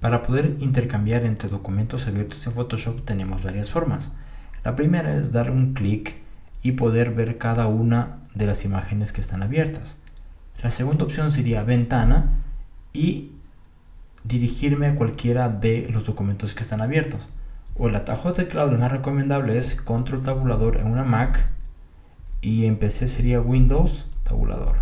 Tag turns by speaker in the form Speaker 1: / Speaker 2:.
Speaker 1: Para poder intercambiar entre documentos abiertos en Photoshop tenemos varias formas. La primera es dar un clic y poder ver cada una de las imágenes que están abiertas. La segunda opción sería ventana y dirigirme a cualquiera de los documentos que están abiertos. O el atajo de teclado más recomendable es control tabulador en una Mac y en PC sería Windows tabulador.